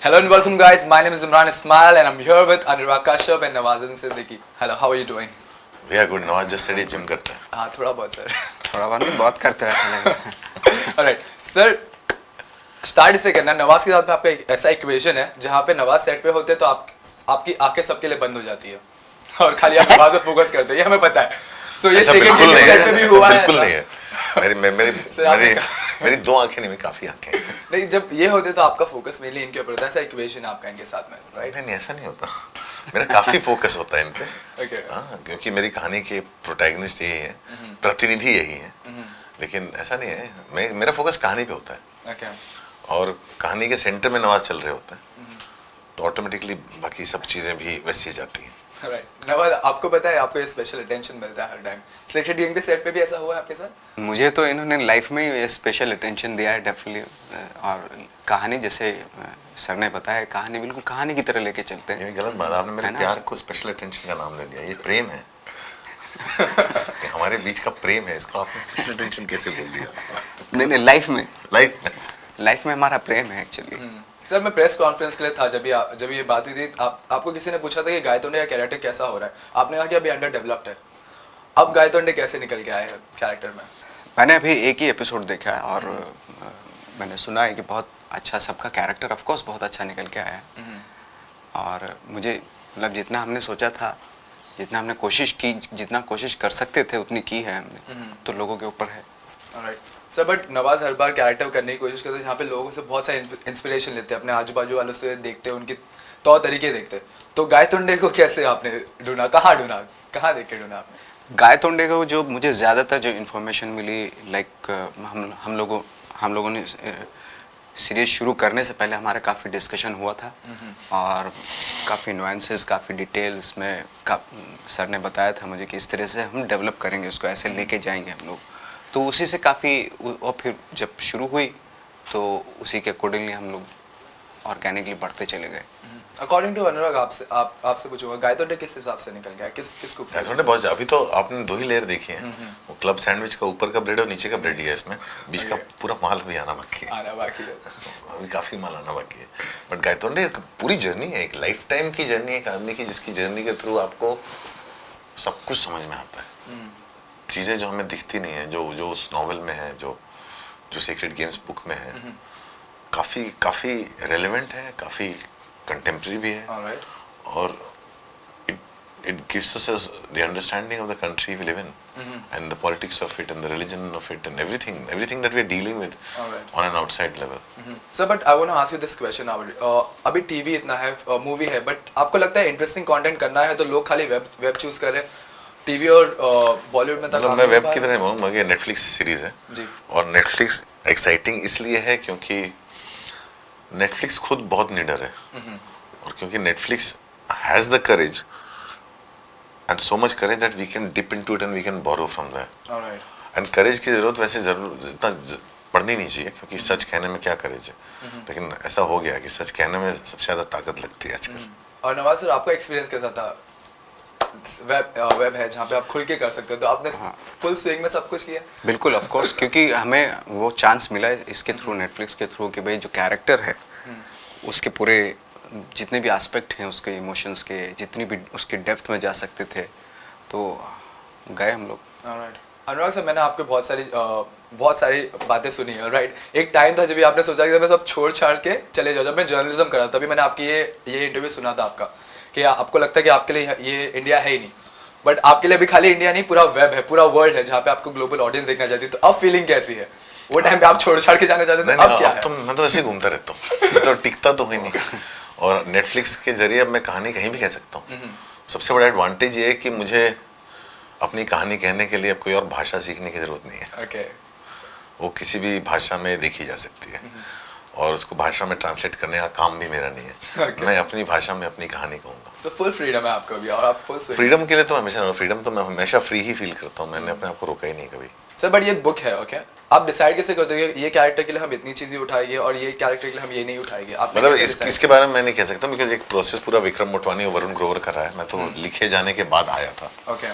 Hello and welcome guys, my name is Imran Ismail and I'm here with Anurag Kashyap and Nawazin Siddiqui. Hello, how are you doing? भैया good Nawaz just study gym करता है। हाँ थोड़ा बहुत sir थोड़ा बहुत नहीं बहुत करते हैं है राइट सर स्टार्ट इसे करना। नवाज़ के साथ में आपका एक ऐसा इक्वेशन है जहाँ पे नवाज़ सेट पे होते हैं तो आप आपकी आँखें सबके लिए बंद हो जाती है। और खाली आप नवाज़ पे फोकस करते हैं ये हमें पता है। सो ये सेकंड सेट पे भी हुआ है। बिल्कुल नहीं है। मेरी मेरी मेरी मेरी दो आँखें नहीं मेरी काफ़ी आँखें नहीं जब ये होते तो आपका फोकस मेनली इनके ऊपर होता है ऐसा इक्वेशन आपका इनके साथ में राइट नहीं ऐसा नहीं होता। मेरा काफ़ी फोकस होता है इन पे। हाँ क्योंकि मेरी कहानी के प्रोटैगनिस्ट यही है हम्म। प्रतिनिधि यही है। लेकिन ऐसा नहीं है मैं मेरा फोकस कहानी पे होता है। ओके और कहानी के सेंटर में नवाज़ चल रहे होता है हम्म। तो ऑटोमेटिकली बाकी सब चीज़ें भी वैसी जाती हैं। आपको पता है आपको ये स्पेशल अटेंशन मिलता है हर टाइम सिलेक्टेड के सेट पे भी ऐसा हुआ है आपके साथ? मुझे तो इन्होंने लाइफ में ही स्पेशल अटेंशन दिया है डेफिनेटली और कहानी जैसे सर ने बताया कहानी बिल्कुल कहानी की तरह लेके चलते हैं। गलत बात आपने मेरे प्यार को स्पेशल अटेंशन का नाम दे दिया ये प्रेम है। हमारे बीच का प्रेम है इसको आपने स्पेशल अटेंशन कैसे बोल दिया? नहीं नहीं लाइफ में। लाइफ में। लाइफ में हमारा प्रेम है एक्चुअली सर मैं प्रेस कॉन्फ्रेंस के लिए था जब ये जब ये बात हुई थी। आप आपको किसी ने पूछा था कि गायतोंडे का कैरेक्टर कैसा हो रहा है? आपने कहा कि अभी अंडर डेवलप्ड है। अब गायतोंडे कैसे निकल के आए हैं कैरेक्टर में? मैंने अभी एक ही एपिसोड देखा है और मैंने सुना है कि बहुत अच्छा सबका कैरेक्टर ऑफकोर्स बहुत अच्छा निकल के आया है। और मुझे मतलब जितना हमने सोचा था जितना हमने कोशिश की जितना कोशिश कर सकते थे उतनी की है हमने। तो लोगों के ऊपर है। राइट सर बट नवाज़ हर बार कैरेक्टर करने की कोशिश करते हैं जहाँ पे लोगों से बहुत सारे इंस्पिरेशन लेते हैं अपने आजू बाजू वालों से देखते हैं उनकी तौर तरीके देखते हैं। तो गायतोंडे को कैसे आपने ढूंढा? कहाँ ढूंढा? कहाँ देख के ढूंढा आपने? गाय तोंडे को जो मुझे ज़्यादातर जो इन्फॉर्मेशन मिली लाइक हम हम लोगों हम लोगों ने सीरीज़ शुरू करने से पहले हमारा काफ़ी डिस्कशन हुआ था। और काफ़ी नुआंसेस काफ़ी डिटेल्स में का सर ने बताया था मुझे कि इस तरह से हम डेवलप करेंगे उसको ऐसे लेके जाएँगे हम लोग। तो उसी से काफ़ी और फिर जब शुरू हुई तो उसी के अकॉर्डिंगली हम लोग ऑर्गेनिकली बढ़ते चले गए। अकॉर्डिंग टू अनुराग आपसे आप आपसे पूछूँगा गायतोंडे किस हिसाब से निकल गया? किस किस खूबसूरती ऐसा बहुत अभी तो आपने दो ही लेयर देखी है। वो क्लब सैंडविच का ऊपर का ब्रेड और नीचे का ब्रेड ही है इसमें। बीच का पूरा माल भी आना बाकी है। आना बाकी है। अभी काफ़ी माल आना बाकी है। बट गायतोंडे एक पूरी जर्नी है एक लाइफ टाइम की जर्नी है एक आदमी की जिसकी जर्नी के थ्रू आपको सब कुछ समझ में आता है। चीज़ें जो हमें दिखती नहीं है जो जो उस नॉवल में है जो जो सीक्रेट गेम्स बुक में है काफ़ी काफ़ी रेलेवेंट है काफ़ी कंटेम्प्रेरी भी है और it gives us the understanding of the country we live in mm-hmm. and the politics of it and the religion of it and everything everything that we are dealing with Alright. on an outside level mm-hmm. sir sir but I want to ask you this question अभी TV इतना है movie है but आपको लगता है interesting content करना है तो लोग खाली वेब वेब चूज़ कर रहे हैं टीवी और बॉलीवुड में तक मतलब मैं वेब की रहे? तरह बोलूँगा कि नेटफ्लिक्स सीरीज़ है। जी। और नेटफ्लिक्स एक्साइटिंग इसलिए है क्योंकि नेटफ्लिक्स खुद बहुत निडर है। और क्योंकि Netflix has the courage and so much courage that we can dip into it and we can borrow from that and courage की ज़रूरत वैसे ज़रूर इतना पड़नी नहीं चाहिए क्योंकि सच कहने में क्या करेज है। लेकिन ऐसा हो गया कि सच कहने में सबसे ज़्यादा ताकत लगती है आजकल। और नवाज़ सर आपका एक्सपीरियंस कैसा था? वेब वेब है जहाँ पे आप खुल के कर सकते हो। तो आपने फुल स्विंग में सब कुछ किया? बिल्कुल ऑफ़ कोर्स क्योंकि हमें वो चांस मिला है इसके थ्रू नेटफ्लिक्स के थ्रू कि भाई जो कैरेक्टर है उसके पूरे जितने भी एस्पेक्ट हैं उसके इमोशंस के जितनी भी उसके डेप्थ में जा सकते थे तो गए हम लोग. अनुराग सर मैंने आपके बहुत सारी बहुत सारी बातें सुनी है राइट एक टाइम था जब आपने सोचा कि मैं सब छोड़ छाड़ के चले जाओ जब मैं जर्नलिज्म कर रहा था तभी मैंने आपकी ये ये इंटरव्यू सुना था आपका। कि आपको लगता है कि आपके लिए ये इंडिया है ही नहीं। बट आपके लिए अभी खाली इंडिया नहीं पूरा वेब है पूरा वर्ल्ड है जहाँ पे आपको ग्लोबल ऑडियंस देखना चाहती है। तो अब फीलिंग कैसी है? वो टाइम पे आप छोड़ छाड़ के जाना चाहते थे अब क्या तो मैं तो ऐसे ही घूमता रहता हूँ। मैं तो टिकता तो ही नहीं। और नेटफ्लिक्स के ज़रिए अब मैं कहानी कहीं भी कह सकता हूँ। सबसे बड़ा एडवांटेज ये है कि मुझे अपनी कहानी कहने के लिए अब कोई और भाषा सीखने की ज़रूरत नहीं है। ओके वो किसी भी भाषा में देखी जा सकती है। और उसको भाषा में ट्रांसलेट करने का काम भी मेरा नहीं है। Okay. मैं अपनी भाषा में अपनी कहानी कहूँगा। सो फुल फ्रीडम है आपको अभी और आप फुल फ्रीडम के लिए तो हमेशा फ्रीडम तो मैं हमेशा फ्री ही फील करता हूँ मैंने अपने आप को रोका ही नहीं कभी। सर बट ये बुक है ओके आप डिसाइड कैसे करते हो ये कैरेक्टर के लिए हम इतनी चीज़ें उठाएँगे और ये कैरेक्टर के लिए हम ये नहीं उठाएँगे? आप मतलब इस, इसके बारे में मैं नहीं कह सकता बिकॉज़ एक प्रोसेस पूरा विक्रम मोटवानी और वरुण ग्रोवर कर रहा है। मैं तो लिखे जाने के बाद आया था। ओके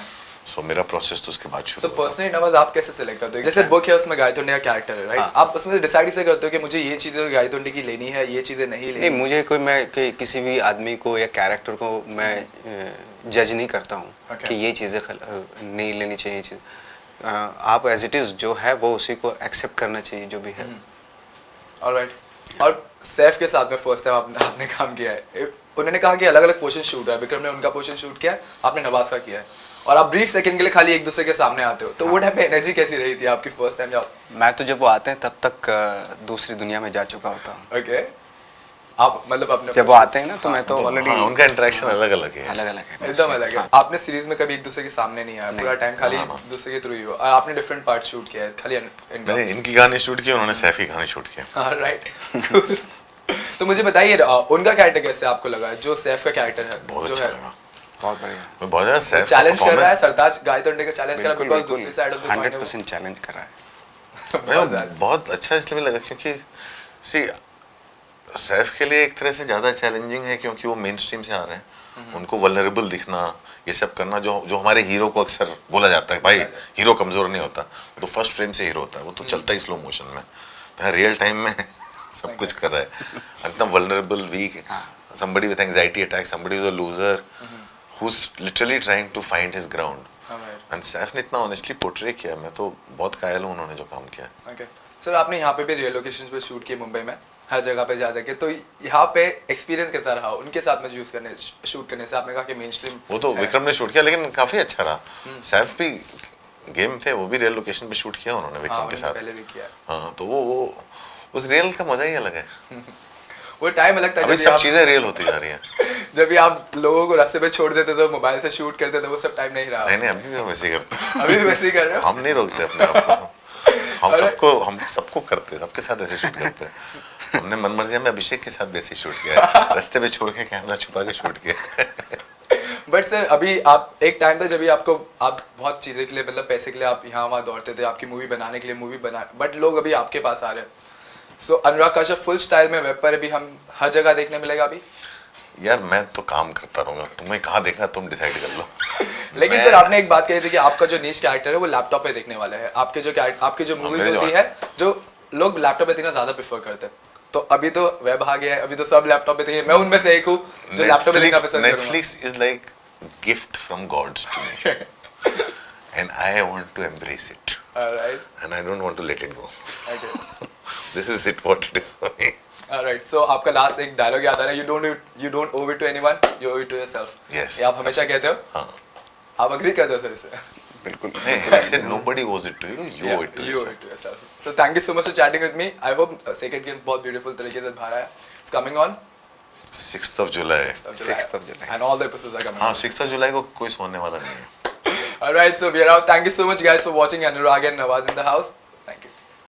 सो मेरा प्रोसेस तो उसके बाद सो शुरू हुआ। पर्सनली नवाज़ आप कैसे सेलेक्ट करते हो? जैसे बुक है उसमें गायतोंडे का कैरेक्टर है राइट हाँ। आप उसमें डिसाइड से करते हो कि मुझे ये चीज़ें गायतोंडे की लेनी है ये चीज़ें नहीं लेनी? नहीं मुझे कोई मैं कि, किसी भी आदमी को या कैरेक्टर को मैं जज नहीं करता हूँ Okay. कि ये चीज़ें खल- नहीं लेनी चाहिए चीज़। आप एज इट इज़ जो है वो उसी को एक्सेप्ट करना चाहिए जो भी है। ऑलराइट और सैफ के साथ में फ़र्स्ट टाइम आपने आपने काम किया है। उन्होंने कहा कि अलग अलग पोर्शन शूट है विक्रम ने उनका पोर्शन शूट किया है आपने नवाज़ का किया है। और आप ब्रीफ सेकंड के लिए खाली एक दूसरे के सामने आते हो। तो वो टाइम पे एनर्जी कैसी रही थी आपकी फ़र्स्ट टाइम जब? मैं तो जब वो आते हैं तब तक दूसरी दुनिया में जा चुका होता हूँ। ओके आप मतलब अपने जब वो आते हैं ना तो मैं तो ऑलरेडी हाँ, उनका इंटरेक्शन अलग अलग है। अलग अलग है। एकदम अलग है। आपने सीरीज़ में कभी एक दूसरे के सामने नहीं आया? पूरा टाइम खाली हाँ, हाँ। दूसरे के थ्रू ही हो और आपने डिफरेंट पार्ट शूट किया है खाली मैंने इनकी कहानी शूट की उन्होंने सैफ कहानी शूट की हाँ राइट तो मुझे बताइए उनका कैरेक्टर कैसे आपको लगा? जो सैफ का कैरेक्टर है बहुत जो अच्छा है। लगा। बहुत बढ़िया। बहुत ज़्यादा सैफ चैलेंज कर रहा है सरताज गायतोंडे का चैलेंज कर रहा है बिकॉज़ दूसरी side of the hundred percent challenge कर रहा है। बहुत ज़्यादा। मैं बहुत अच्छा इसलिए लगा क्योंकि सी सैफ के लिए एक तरह से ज़्यादा चैलेंजिंग है क्योंकि वो मेन स्ट्रीम से आ रहे हैं। उनको वलरेबल दिखना ये सब करना जो जो हमारे हीरो को अक्सर बोला जाता है भाई हीरो कमज़ोर नहीं होता। तो फ़र्स्ट फ्रेम से हीरो होता है वो तो चलता ही स्लो मोशन में। तो रियल टाइम में सब कुछ कर रहा है। एकदम vulnerable weak somebody with anxiety attack somebody who's a loser who's literally trying to find his ground. हाँ. एंड सैफ ने इतना ऑनेस्टली पोर्ट्रे किया मैं तो बहुत कायल हूँ उन्होंने जो काम किया ओके सर आपने यहाँ पे भी रियल लोकेशन पे शूट किए मुंबई में हर जगह पे जा जाके तो यहाँ पे एक्सपीरियंस कैसा रहा? उनके साथ में यूज़ करने शूट करने से आपने कहा कि मेन स्ट्रीम वो तो विक्रम ने शूट किया लेकिन काफ़ी अच्छा रहा। सैफ भी गेम थे वो भी रियल लोकेशन पे शूट किया उन्होंने विक्रम हाँ के साथ। पहले भी किया हाँ। तो वो वो उस रियल का मज़ा ही अलग है। वो टाइम अलग था सब चीज़ें रियल होती जा रही हैं। जब भी आप लोगों को रास्ते पे छोड़ देते थे मोबाइल से शूट करते थे वो सब टाइम नहीं रहा। नहीं नहीं अभी भी हम ही करते हैं। अभी भी वैसे ही कर रहे हो? हम नहीं रोकते अपने आप को। हम सबको हम सबको करते हैं सबके साथ ऐसे शूट करते हैं। हमने मन मर्ज़ी में अभिषेक के साथ ही शूट किया रास्ते पे छोड़ के कैमरा छुपा के शूट किया बट सर अभी आप एक टाइम था जब भी आपको आप बहुत चीज़ें के लिए मतलब पैसे के लिए आप यहाँ वहाँ दौड़ते थे आपकी मूवी बनाने के लिए मूवी बना बट लोग अभी आपके पास आ रहे हैं। So Anurag Kashyap full style में वेब पर अभी हम हर जगह देखने मिलेगा अभी? यार मैं तो काम करता रहूँगा। तुम्हें कहाँ देखना? तुम डिसाइड कर लो। लेकिन सर आपने एक बात कही थी कि आपका जो नीच कैरेक्टर है वो लैपटॉप पे देखने वाला है। आपके जो आपकी जो मूवीज़ होती है जो लोग लैपटॉप पे देखना ज़्यादा प्रेफर करते हैं। तो अभी तो वेब आ गया है अभी तो सब लैपटॉप पे देखिए। मैं उनमें से एक हूँ जो लैपटॉप पे देखना पसंद करूँगा। Netflix is like gift from gods to me, and I want to embrace it, Alright, and I don't want to let it go. This is it what it is for me. Alright, so आपका last एक dialogue याद आ रहा है you don't you don't owe it to anyone you owe it to yourself Yes. ये आप हमेशा कहते हो हाँ आप अग्री करते हो सर इससे बिल्कुल नहीं I said nobody owes it to you. You owe it to you owe yourself. it to yourself so thank you so much for chatting with me I hope second game बहुत beautiful तरीके से बाहर आया it's coming on Sixth of July. 6th of July. and all the episodes are coming हाँ on sixth of July को कोई सोने वाला नहीं है. Alright, so we are out. Thank you so much, guys, for watching Anurag and Nawaz in the house.